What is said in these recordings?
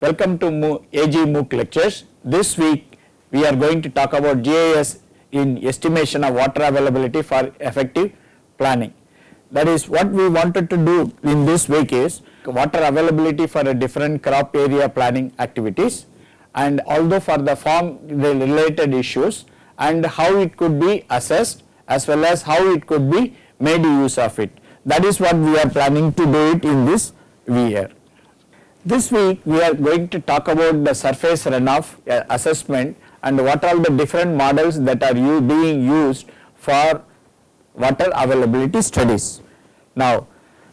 Welcome to AG MOOC lectures. This week we are going to talk about GIS in estimation of water availability for effective planning. That is what we wanted to do in this week is water availability for a different crop area planning activities and although for the farm related issues and how it could be assessed as well as how it could be made use of it. That is what we are planning to do it in this year. This week we are going to talk about the surface runoff uh, assessment and what are the different models that are being used for water availability studies. Now,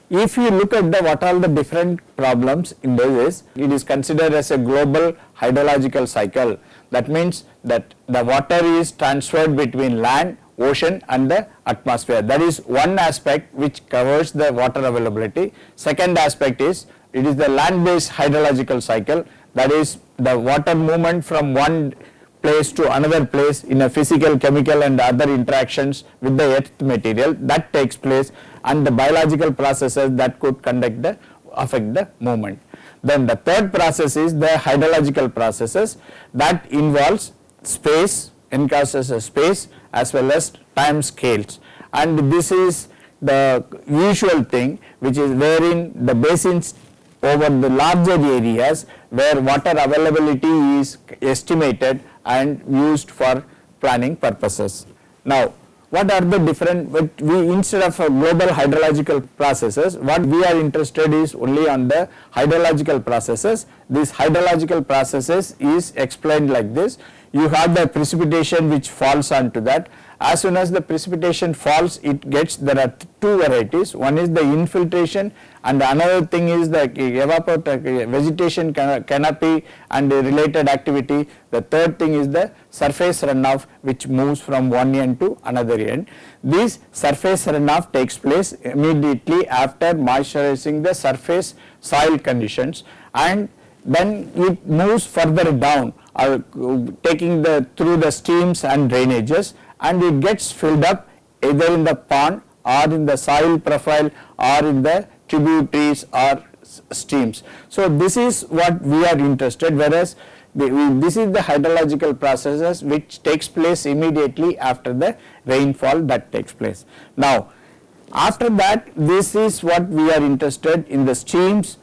if you look at the what are the different problems in this, it is considered as a global hydrological cycle. That means that the water is transferred between land, ocean and the atmosphere. That is one aspect which covers the water availability. Second aspect is it is the land based hydrological cycle. That is the water movement from one place to another place in a physical, chemical and other interactions with the earth material. That takes place and the biological processes that could conduct the affect the movement. Then the third process is the hydrological processes. That involves space, encompasses a space as well as time scales. And this is the usual thing which is wherein the basins over the larger areas where water availability is estimated and used for planning purposes. Now, what are the different, we instead of global hydrological processes, what we are interested is only on the hydrological processes. These hydrological processes is explained like this. You have the precipitation which falls onto that. As soon as the precipitation falls, it gets, there are two varieties. One is the infiltration and another thing is the evapor vegetation canopy and related activity. The third thing is the surface runoff which moves from one end to another end. This surface runoff takes place immediately after moisturizing the surface soil conditions and then it moves further down uh, taking the through the streams and drainages and it gets filled up either in the pond or in the soil profile or in the tributaries or streams. So, this is what we are interested whereas the, we, this is the hydrological processes which takes place immediately after the rainfall that takes place. Now, after that this is what we are interested in the streams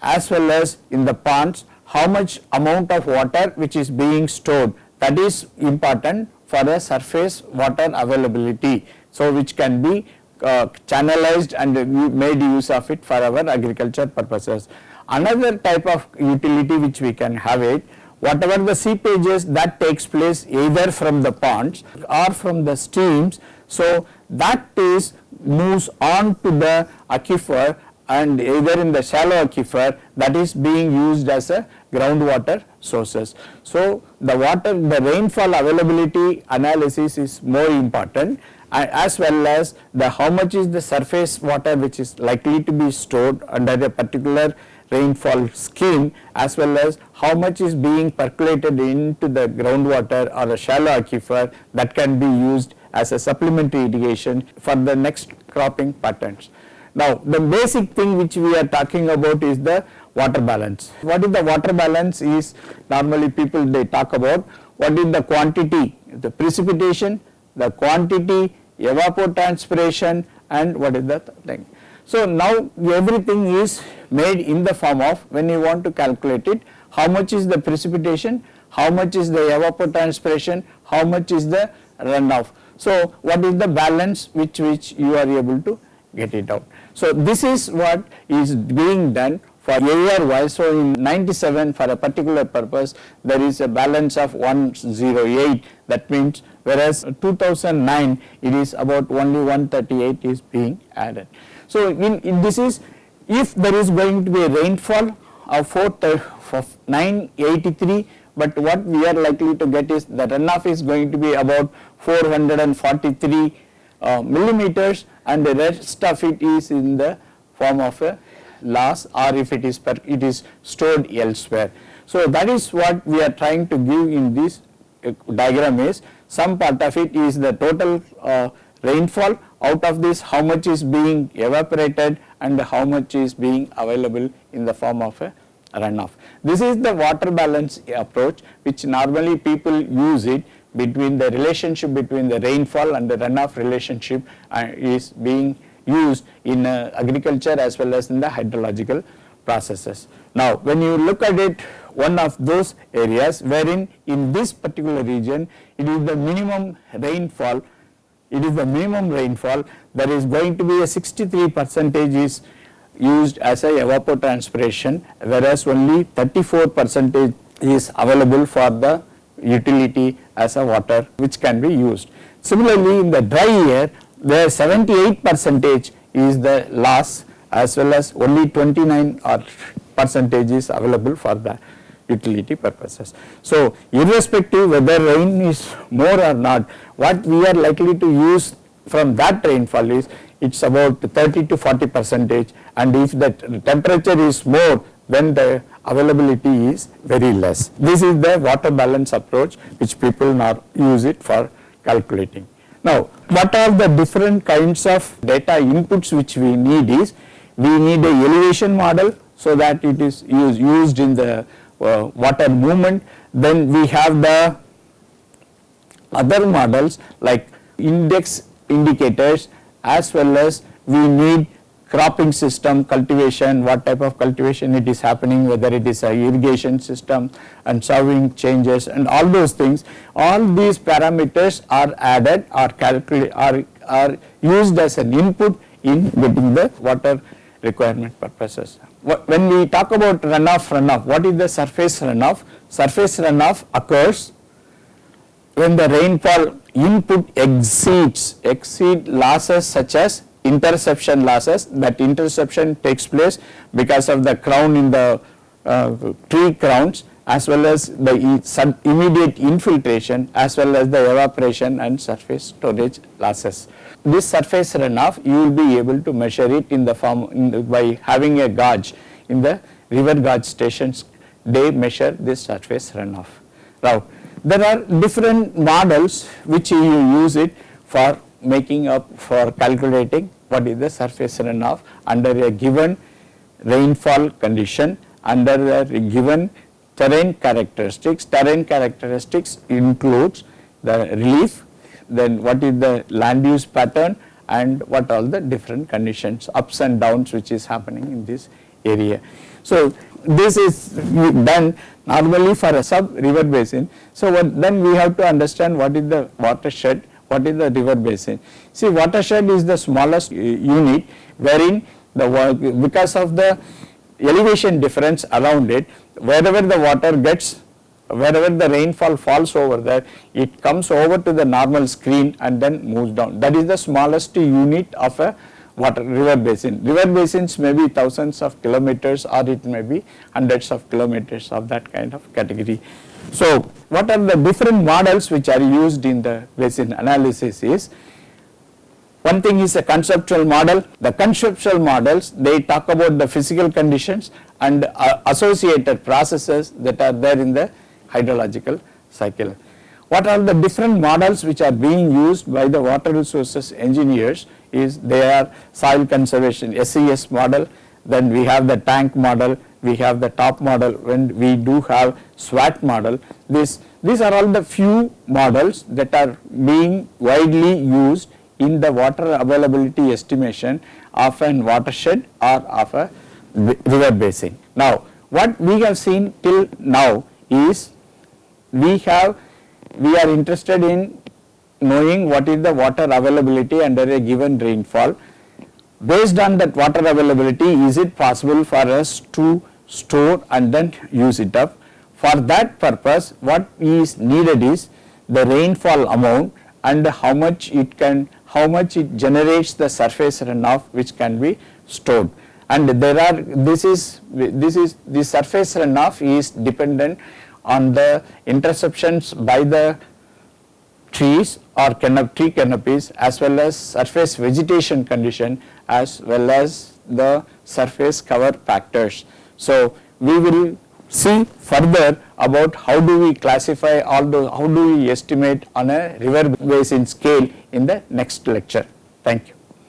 as well as in the ponds how much amount of water which is being stored that is important for a surface water availability. So, which can be uh, channelized and we made use of it for our agriculture purposes. Another type of utility which we can have it whatever the seepages that takes place either from the ponds or from the streams. So, that is moves on to the aquifer and either in the shallow aquifer that is being used as a groundwater sources. So, the water the rainfall availability analysis is more important as well as the how much is the surface water which is likely to be stored under a particular rainfall scheme as well as how much is being percolated into the groundwater or a shallow aquifer that can be used as a supplementary irrigation for the next cropping patterns. Now, the basic thing which we are talking about is the water balance. What is the water balance is normally people they talk about what is the quantity, the precipitation, the quantity, evapotranspiration and what is the thing. So, now everything is made in the form of when you want to calculate it how much is the precipitation, how much is the evapotranspiration, how much is the runoff. So, what is the balance which which you are able to get it out. So, this is what is being done for year wise. So, in 97 for a particular purpose there is a balance of 108 that means whereas 2009 it is about only 138 is being added. So, in, in this is if there is going to be a rainfall of 4 of 983 but what we are likely to get is the runoff is going to be about 443 uh, millimeters and the rest of it is in the form of a loss or if it is per, it is stored elsewhere. So, that is what we are trying to give in this uh, diagram is some part of it is the total uh, rainfall out of this how much is being evaporated and how much is being available in the form of a runoff. This is the water balance approach which normally people use it between the relationship between the rainfall and the runoff relationship uh, is being used in uh, agriculture as well as in the hydrological processes. Now when you look at it one of those areas wherein in this particular region it is the minimum rainfall it is the minimum rainfall there is going to be a 63 percentage is used as a evapotranspiration whereas only 34 percentage is available for the utility as a water which can be used. Similarly in the dry year there 78 percentage is the loss as well as only 29 or percentage is available for the utility purposes. So irrespective whether rain is more or not what we are likely to use from that rainfall is it is about 30 to 40 percentage and if the temperature is more then the availability is very less. This is the water balance approach which people now use it for calculating. Now what are the different kinds of data inputs which we need is we need a elevation model so that it is used, used in the uh, water movement. Then we have the other models like index indicators as well as we need cropping system, cultivation, what type of cultivation it is happening, whether it is a irrigation system and sowing changes and all those things. All these parameters are added or calculate are, are used as an input in getting the water requirement purposes. When we talk about runoff runoff, what is the surface runoff? Surface runoff occurs when the rainfall input exceeds exceed losses such as interception losses that interception takes place because of the crown in the uh, tree crowns as well as the immediate infiltration as well as the evaporation and surface storage losses. This surface runoff you will be able to measure it in the form in the, by having a gauge in the river gauge stations they measure this surface runoff. Now there are different models which you use it for making up for calculating what is the surface runoff under a given rainfall condition under a given terrain characteristics. Terrain characteristics includes the relief, then what is the land use pattern and what all the different conditions ups and downs which is happening in this area. So this is done normally for a sub river basin. So then we have to understand what is the watershed what is the river basin? See watershed is the smallest uh, unit wherein the because of the elevation difference around it wherever the water gets wherever the rainfall falls over there it comes over to the normal screen and then moves down that is the smallest unit of a water river basin. River basins may be thousands of kilometers or it may be hundreds of kilometers of that kind of category. So what are the different models which are used in the basin analysis is one thing is a conceptual model. The conceptual models they talk about the physical conditions and uh, associated processes that are there in the hydrological cycle. What are the different models which are being used by the water resources engineers is they are soil conservation SCS model, then we have the tank model, we have the top model when we do have SWAT model. This, these are all the few models that are being widely used in the water availability estimation of an watershed or of a river basin. Now what we have seen till now is we have we are interested in knowing what is the water availability under a given rainfall. Based on that water availability is it possible for us to store and then use it up. For that purpose what is needed is the rainfall amount and how much it can how much it generates the surface runoff which can be stored and there are this is this is the surface runoff is dependent on the interceptions by the trees or canop tree canopies as well as surface vegetation condition as well as the surface cover factors. So we will see further about how do we classify all the how do we estimate on a river basin scale in the next lecture. Thank you.